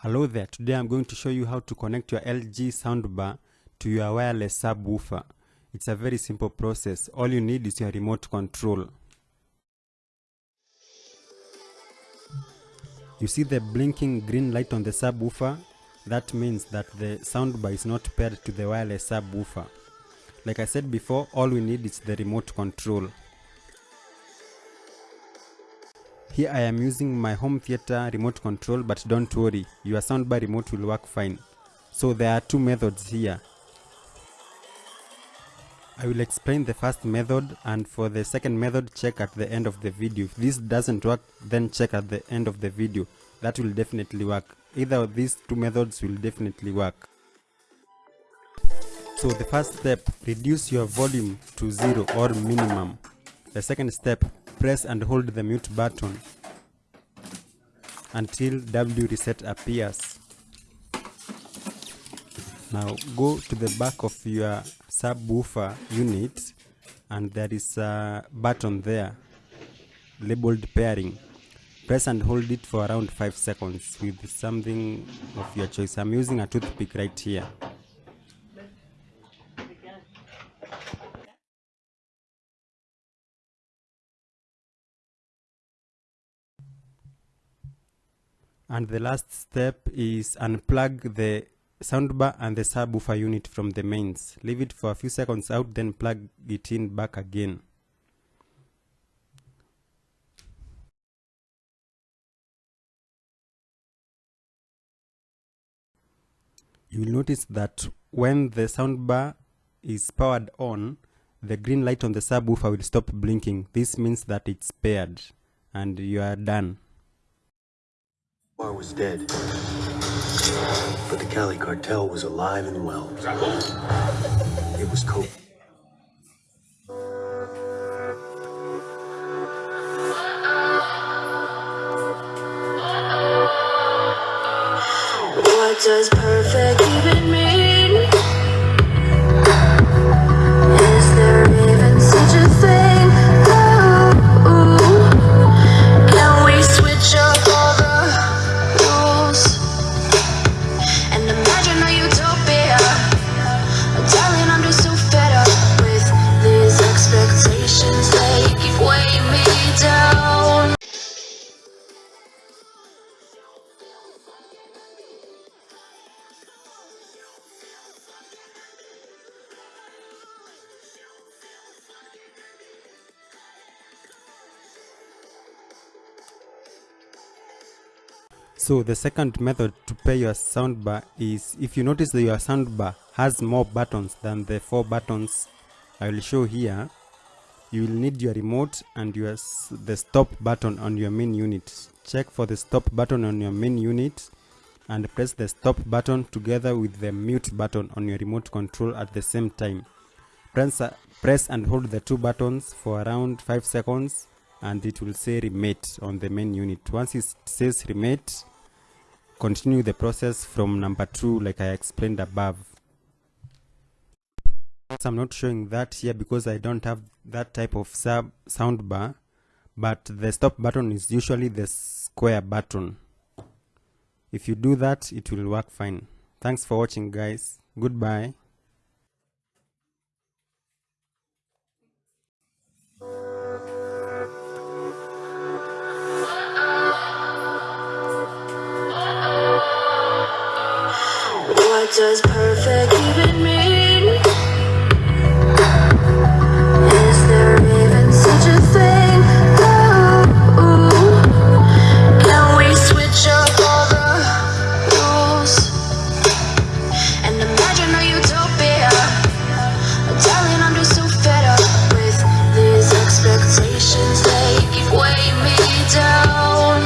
Hello there, today I'm going to show you how to connect your LG soundbar to your wireless subwoofer. It's a very simple process, all you need is your remote control. You see the blinking green light on the subwoofer? That means that the soundbar is not paired to the wireless subwoofer. Like I said before, all we need is the remote control. Here I am using my home theater remote control but don't worry, your soundbar remote will work fine. So there are two methods here. I will explain the first method and for the second method check at the end of the video. If this doesn't work then check at the end of the video. That will definitely work. Either of these two methods will definitely work. So the first step, reduce your volume to zero or minimum. The second step, press and hold the mute button until W reset appears. Now go to the back of your subwoofer unit and there is a button there labeled pairing. Press and hold it for around 5 seconds with something of your choice. I'm using a toothpick right here. And the last step is unplug the soundbar and the subwoofer unit from the mains. Leave it for a few seconds out then plug it in back again. You will notice that when the soundbar is powered on the green light on the subwoofer will stop blinking. This means that it's paired and you are done Bar was dead. But the Cali cartel was alive and well. It was Kobe. What does perfect even mean? So the second method to pair your soundbar is if you notice that your soundbar has more buttons than the four buttons I will show here, you will need your remote and your the stop button on your main unit. Check for the stop button on your main unit and press the stop button together with the mute button on your remote control at the same time. Press, press and hold the two buttons for around 5 seconds and it will say remate on the main unit. Once it says remate, continue the process from number 2 like I explained above. I'm not showing that here because I don't have that type of sub sound bar but the stop button is usually the square button. If you do that it will work fine. Thanks for watching guys. Goodbye. Does perfect